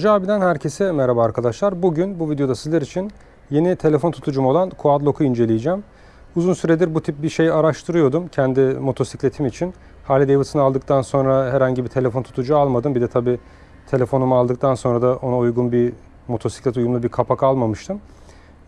Motorcu abiden herkese merhaba arkadaşlar. Bugün bu videoda sizler için yeni telefon tutucum olan Quadlock'u inceleyeceğim. Uzun süredir bu tip bir şey araştırıyordum kendi motosikletim için. Harley Davidson'ı aldıktan sonra herhangi bir telefon tutucu almadım. Bir de tabi telefonumu aldıktan sonra da ona uygun bir motosiklet uyumlu bir kapak almamıştım.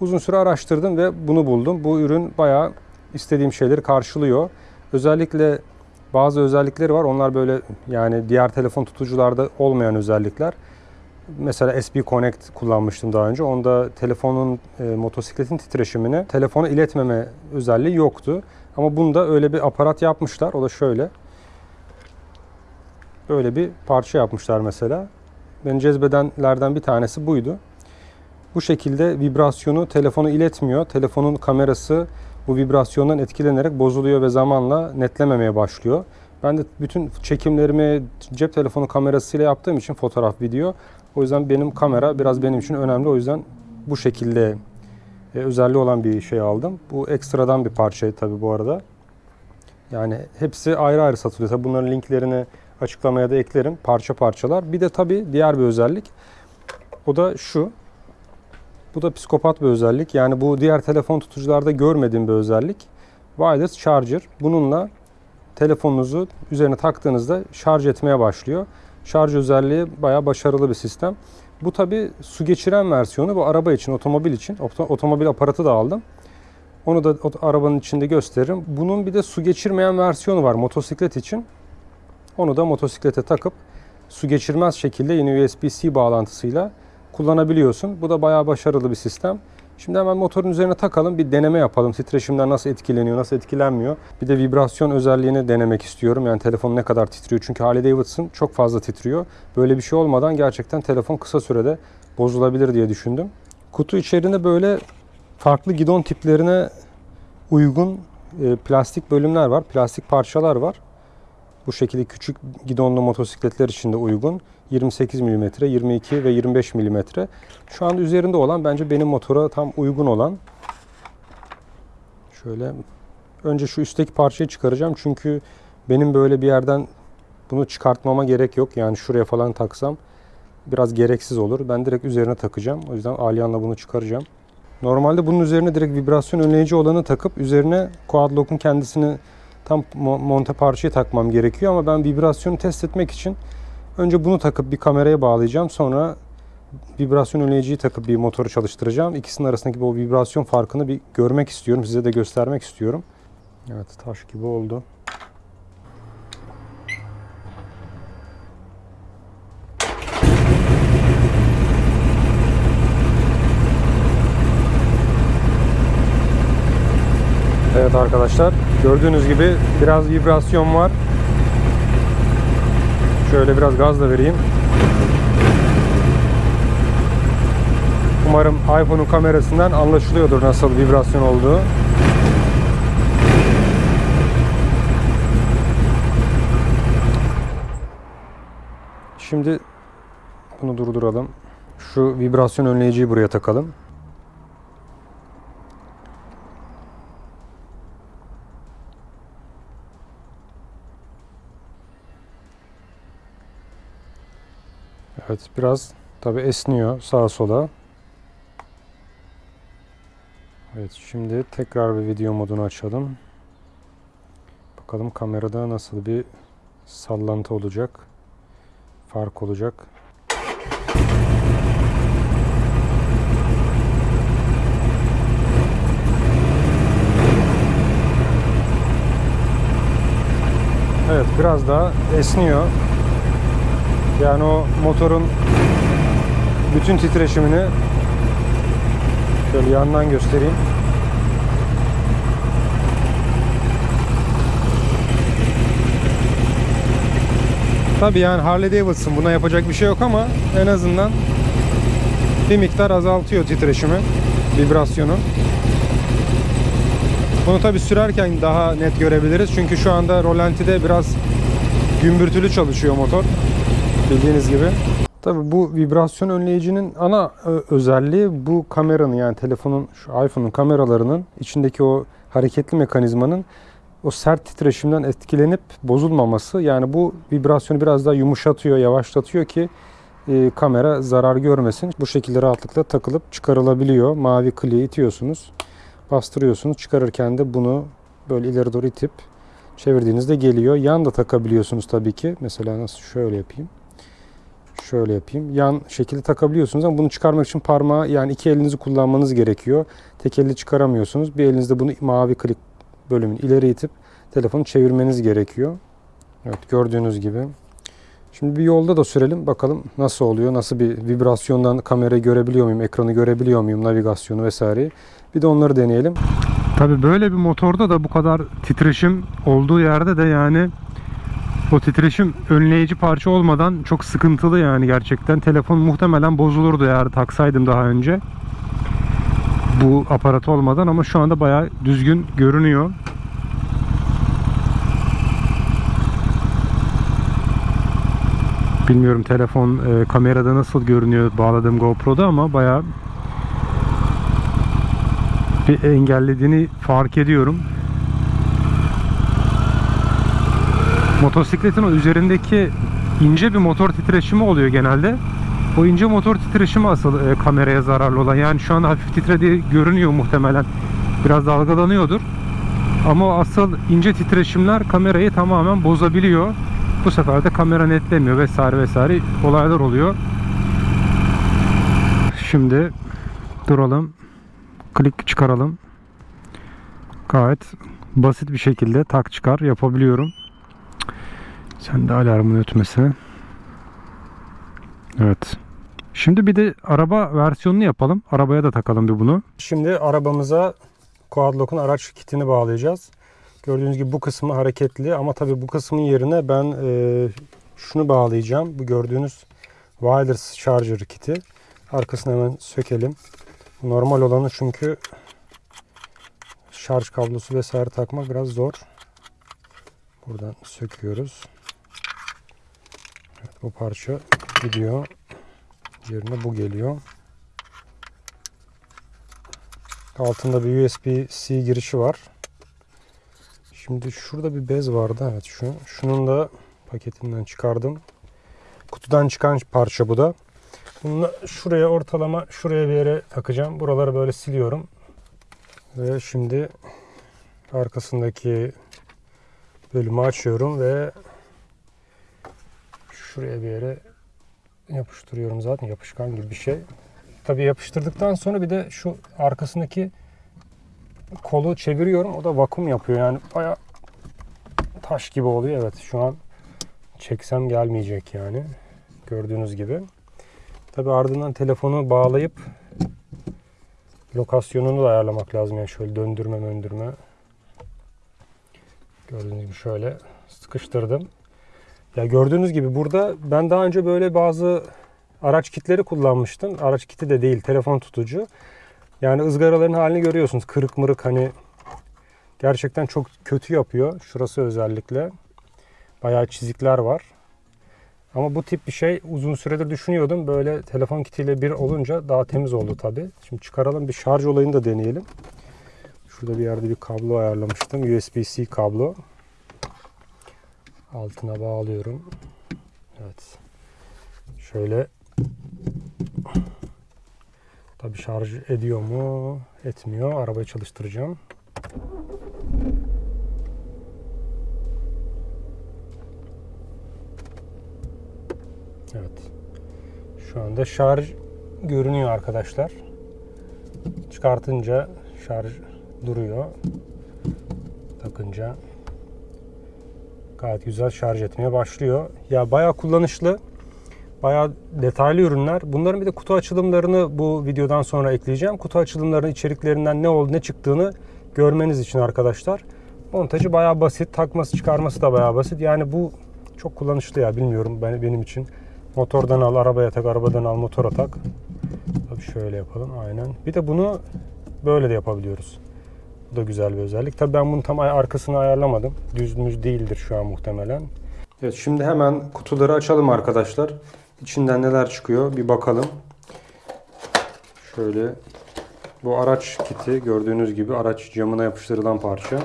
Uzun süre araştırdım ve bunu buldum. Bu ürün bayağı istediğim şeyleri karşılıyor. Özellikle bazı özellikleri var. Onlar böyle yani diğer telefon tutucularda olmayan özellikler. Mesela SB Connect kullanmıştım daha önce. Onda telefonun, e, motosikletin titreşimini telefona iletmeme özelliği yoktu. Ama bunda öyle bir aparat yapmışlar. O da şöyle. Böyle bir parça yapmışlar mesela. Beni cezbedenlerden bir tanesi buydu. Bu şekilde vibrasyonu telefonu iletmiyor. Telefonun kamerası bu vibrasyondan etkilenerek bozuluyor ve zamanla netlememeye başlıyor. Ben de bütün çekimlerimi cep telefonu kamerasıyla yaptığım için fotoğraf, video. O yüzden benim kamera biraz benim için önemli. O yüzden bu şekilde e, özelliği olan bir şey aldım. Bu ekstradan bir parça tabii bu arada. Yani hepsi ayrı ayrı satılıyor. Tabii bunların linklerini açıklamaya da eklerim. Parça parçalar. Bir de tabii diğer bir özellik. O da şu. Bu da psikopat bir özellik. Yani bu diğer telefon tutucularda görmediğim bir özellik. Wireless Charger. Bununla telefonunuzu üzerine taktığınızda şarj etmeye başlıyor. Şarj özelliği bayağı başarılı bir sistem. Bu tabi su geçiren versiyonu. Bu araba için, otomobil için. Otomobil aparatı da aldım. Onu da arabanın içinde gösteririm. Bunun bir de su geçirmeyen versiyonu var motosiklet için. Onu da motosiklete takıp su geçirmez şekilde yine USB-C bağlantısıyla kullanabiliyorsun. Bu da bayağı başarılı bir sistem. Şimdi hemen motorun üzerine takalım bir deneme yapalım. Titreşimden nasıl etkileniyor, nasıl etkilenmiyor. Bir de vibrasyon özelliğini denemek istiyorum. Yani telefon ne kadar titriyor. Çünkü Harley Davidson çok fazla titriyor. Böyle bir şey olmadan gerçekten telefon kısa sürede bozulabilir diye düşündüm. Kutu içerisinde böyle farklı gidon tiplerine uygun e, plastik bölümler var. Plastik parçalar var. Bu şekilde küçük gidonlu motosikletler için de uygun. 28 mm, 22 ve 25 mm. Şu anda üzerinde olan bence benim motora tam uygun olan. Şöyle önce şu üstteki parçayı çıkaracağım çünkü benim böyle bir yerden bunu çıkartmama gerek yok. Yani şuraya falan taksam biraz gereksiz olur. Ben direkt üzerine takacağım. O yüzden alyanla bunu çıkaracağım. Normalde bunun üzerine direkt vibrasyon önleyici olanı takıp üzerine Quadlock'un kendisini tam monte parçayı takmam gerekiyor ama ben vibrasyonu test etmek için önce bunu takıp bir kameraya bağlayacağım. Sonra vibrasyon önleyiciyi takıp bir motoru çalıştıracağım. İkisinin arasındaki bu vibrasyon farkını bir görmek istiyorum. Size de göstermek istiyorum. Evet taş gibi oldu. Evet arkadaşlar gördüğünüz gibi biraz vibrasyon var. Şöyle biraz gaz da vereyim. Umarım iPhone'un kamerasından anlaşılıyordur nasıl vibrasyon olduğu. Şimdi bunu durduralım. Şu vibrasyon önleyiciyi buraya takalım. Evet biraz tabi esniyor sağa sola. Evet şimdi tekrar bir video modunu açalım. Bakalım kamerada nasıl bir sallantı olacak. Fark olacak. Evet biraz daha esniyor. Yani o motorun bütün titreşimini şöyle yandan göstereyim. Tabi yani Harley Davidson buna yapacak bir şey yok ama en azından bir miktar azaltıyor titreşimi, vibrasyonu. Bunu tabi sürerken daha net görebiliriz. Çünkü şu anda rolantide biraz gümbürtülü çalışıyor motor bildiğiniz gibi. Tabii bu vibrasyon önleyicinin ana e, özelliği bu kameranın yani telefonun şu iPhone'un kameralarının içindeki o hareketli mekanizmanın o sert titreşimden etkilenip bozulmaması. Yani bu vibrasyonu biraz daha yumuşatıyor, yavaşlatıyor ki e, kamera zarar görmesin. Bu şekilde rahatlıkla takılıp çıkarılabiliyor. Mavi kliği itiyorsunuz. Bastırıyorsunuz. Çıkarırken de bunu böyle ileri doğru itip çevirdiğinizde geliyor. Yan da takabiliyorsunuz tabii ki. Mesela nasıl şöyle yapayım. Şöyle yapayım. Yan şekilde takabiliyorsunuz ama bunu çıkarmak için parmağı yani iki elinizi kullanmanız gerekiyor. Tek elle çıkaramıyorsunuz. Bir elinizde bunu mavi klik bölümünü ileri itip telefonu çevirmeniz gerekiyor. Evet gördüğünüz gibi. Şimdi bir yolda da sürelim. Bakalım nasıl oluyor? Nasıl bir vibrasyondan kamerayı görebiliyor muyum? Ekranı görebiliyor muyum? Navigasyonu vesaireyi. Bir de onları deneyelim. Tabi böyle bir motorda da bu kadar titreşim olduğu yerde de yani o titreşim önleyici parça olmadan çok sıkıntılı yani gerçekten. Telefon muhtemelen bozulurdu eğer taksaydım daha önce. Bu aparat olmadan ama şu anda bayağı düzgün görünüyor. Bilmiyorum telefon e, kamerada nasıl görünüyor bağladığım GoPro'da ama bayağı bir engellediğini fark ediyorum. Motosikletin üzerindeki ince bir motor titreşimi oluyor genelde. O ince motor titreşimi asıl e, kameraya zararlı olan. Yani şu anda hafif titrediği görünüyor muhtemelen. Biraz dalgalanıyordur. Ama asıl ince titreşimler kamerayı tamamen bozabiliyor. Bu sefer de kamera netlemiyor vesaire vesaire olaylar oluyor. Şimdi duralım. Klik çıkaralım. Gayet basit bir şekilde tak çıkar yapabiliyorum. Sen de alarmın ötmesi. Evet. Şimdi bir de araba versiyonunu yapalım. Arabaya da takalım bir bunu. Şimdi arabamıza Quadlock'un araç kitini bağlayacağız. Gördüğünüz gibi bu kısmı hareketli ama tabii bu kısmın yerine ben e, şunu bağlayacağım. Bu gördüğünüz wireless charger kiti. Arkasını hemen sökelim. Normal olanı çünkü şarj kablosu vesaire takmak biraz zor. Buradan söküyoruz. Bu parça gidiyor. Yerine bu geliyor. Altında bir USB-C girişi var. Şimdi şurada bir bez vardı. Evet şu. Şunun da paketinden çıkardım. Kutudan çıkan parça bu da. Bunu şuraya ortalama şuraya bir yere takacağım. Buraları böyle siliyorum. Ve şimdi arkasındaki bölümü açıyorum ve şuraya bir yere yapıştırıyorum zaten yapışkan gibi bir şey. Tabii yapıştırdıktan sonra bir de şu arkasındaki kolu çeviriyorum. O da vakum yapıyor. Yani baya taş gibi oluyor. Evet şu an çeksem gelmeyecek yani. Gördüğünüz gibi. Tabi ardından telefonu bağlayıp lokasyonunu da ayarlamak lazım. Yani şöyle döndürme döndürme. Gördüğünüz gibi şöyle sıkıştırdım. Ya gördüğünüz gibi burada ben daha önce böyle bazı araç kitleri kullanmıştım. Araç kiti de değil, telefon tutucu. Yani ızgaraların halini görüyorsunuz. Kırık mırık hani gerçekten çok kötü yapıyor. Şurası özellikle. Bayağı çizikler var. Ama bu tip bir şey uzun süredir düşünüyordum. Böyle telefon kitiyle bir olunca daha temiz oldu tabi. Şimdi çıkaralım bir şarj olayını da deneyelim. Şurada bir yerde bir kablo ayarlamıştım. USB-C kablo. Altına bağlıyorum. Evet. Şöyle Tabi şarj ediyor mu? Etmiyor. Arabayı çalıştıracağım. Evet. Şu anda şarj görünüyor arkadaşlar. Çıkartınca şarj duruyor. Takınca gayet güzel şarj etmeye başlıyor. Ya bayağı kullanışlı. Bayağı detaylı ürünler. Bunların bir de kutu açılımlarını bu videodan sonra ekleyeceğim. Kutu açılımlarının içeriklerinden ne oldu ne çıktığını görmeniz için arkadaşlar. Montajı bayağı basit. Takması çıkarması da bayağı basit. Yani bu çok kullanışlı ya bilmiyorum ben, benim için. Motordan al, arabaya tak, arabadan al, motora tak. Tabii şöyle yapalım aynen. Bir de bunu böyle de yapabiliyoruz. Da güzel bir özellik. Tabii ben bunu tam arkasını ayarlamadım. Düz müz değildir şu an muhtemelen. Evet şimdi hemen kutuları açalım arkadaşlar. İçinden neler çıkıyor bir bakalım. Şöyle bu araç kiti gördüğünüz gibi araç camına yapıştırılan parça.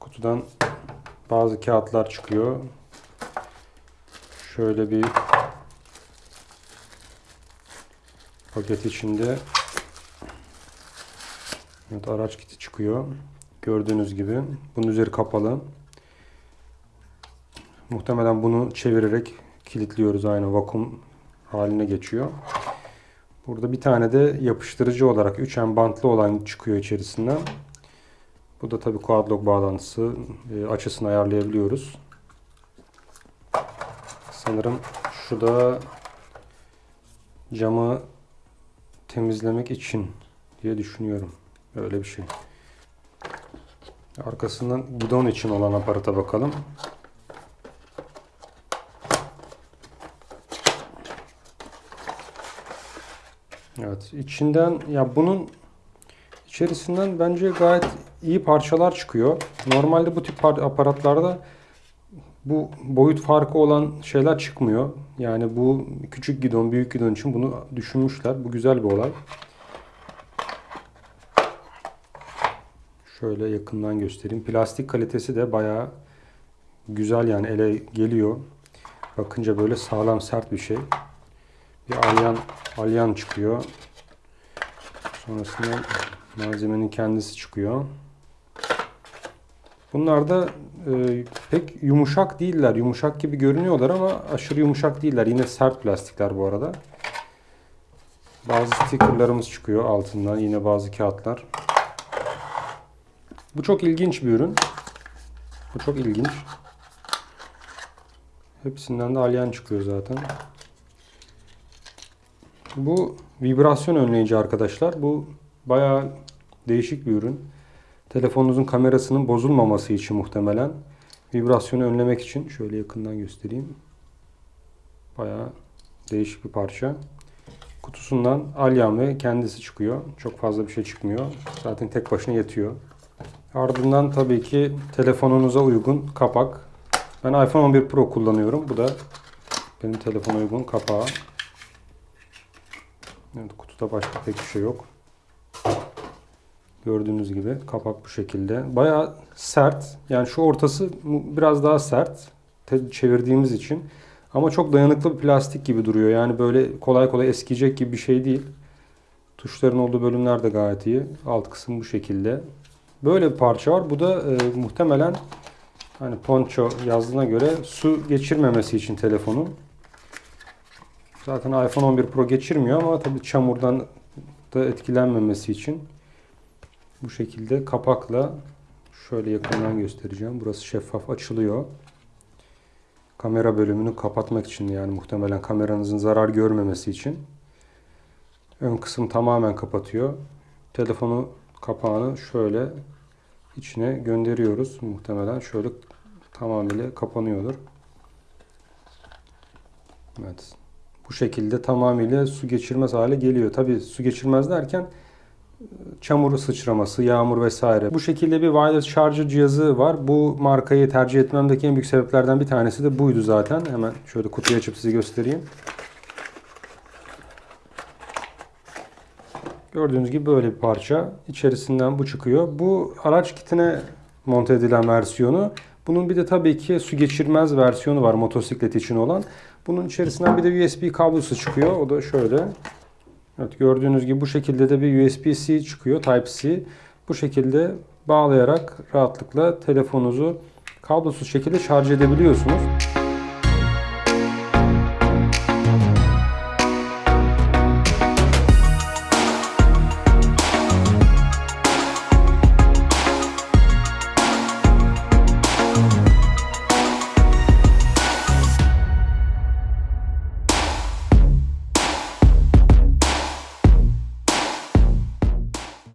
Kutudan bazı kağıtlar çıkıyor. Şöyle bir paket içinde Evet araç kiti çıkıyor. Gördüğünüz gibi. Bunun üzeri kapalı. Muhtemelen bunu çevirerek kilitliyoruz. Aynı vakum haline geçiyor. Burada bir tane de yapıştırıcı olarak 3M bantlı olan çıkıyor içerisinden. Bu da tabii quad lock bağlantısı. E, açısını ayarlayabiliyoruz. Sanırım şu da camı temizlemek için diye düşünüyorum. Öyle bir şey. Arkasından gidon için olan aparata bakalım. Evet, içinden ya bunun içerisinden bence gayet iyi parçalar çıkıyor. Normalde bu tip par- aparatlarda bu boyut farkı olan şeyler çıkmıyor. Yani bu küçük gidon, büyük gidon için bunu düşünmüşler. Bu güzel bir olay. Şöyle yakından göstereyim. Plastik kalitesi de bayağı güzel yani ele geliyor. Bakınca böyle sağlam sert bir şey. Bir alyan, alyan çıkıyor. Sonrasında malzemenin kendisi çıkıyor. Bunlar da e, pek yumuşak değiller. Yumuşak gibi görünüyorlar ama aşırı yumuşak değiller. Yine sert plastikler bu arada. Bazı stickerlarımız çıkıyor altından. Yine bazı kağıtlar. Bu çok ilginç bir ürün. Bu çok ilginç. Hepsinden de alyan çıkıyor zaten. Bu vibrasyon önleyici arkadaşlar. Bu bayağı değişik bir ürün. Telefonunuzun kamerasının bozulmaması için muhtemelen. Vibrasyonu önlemek için. Şöyle yakından göstereyim. Bayağı değişik bir parça. Kutusundan alyan ve kendisi çıkıyor. Çok fazla bir şey çıkmıyor. Zaten tek başına yetiyor. Ardından tabii ki telefonunuza uygun kapak. Ben iPhone 11 Pro kullanıyorum. Bu da benim telefona uygun kapağı. Evet, kutuda başka pek bir şey yok. Gördüğünüz gibi kapak bu şekilde. Bayağı sert. Yani şu ortası biraz daha sert. Çevirdiğimiz için. Ama çok dayanıklı bir plastik gibi duruyor. Yani böyle kolay kolay eskiyecek gibi bir şey değil. Tuşların olduğu bölümler de gayet iyi. Alt kısım bu şekilde. Böyle bir parça var. Bu da e, muhtemelen hani poncho yazdığına göre su geçirmemesi için telefonun. Zaten iPhone 11 Pro geçirmiyor ama tabii çamurdan da etkilenmemesi için bu şekilde kapakla şöyle yakından göstereceğim. Burası şeffaf açılıyor. Kamera bölümünü kapatmak için yani muhtemelen kameranızın zarar görmemesi için. Ön kısım tamamen kapatıyor. Telefonu kapağını şöyle içine gönderiyoruz. Muhtemelen şöyle tamamıyla kapanıyordur. Evet. Bu şekilde tamamıyla su geçirmez hale geliyor. Tabi su geçirmez derken çamur sıçraması, yağmur vesaire. Bu şekilde bir wireless charger cihazı var. Bu markayı tercih etmemdeki en büyük sebeplerden bir tanesi de buydu zaten. Hemen şöyle kutuyu açıp size göstereyim. Gördüğünüz gibi böyle bir parça. İçerisinden bu çıkıyor. Bu araç kitine monte edilen versiyonu. Bunun bir de tabii ki su geçirmez versiyonu var motosiklet için olan. Bunun içerisinden bir de USB kablosu çıkıyor. O da şöyle. Evet gördüğünüz gibi bu şekilde de bir USB-C çıkıyor. Type-C. Bu şekilde bağlayarak rahatlıkla telefonunuzu kablosuz şekilde şarj edebiliyorsunuz.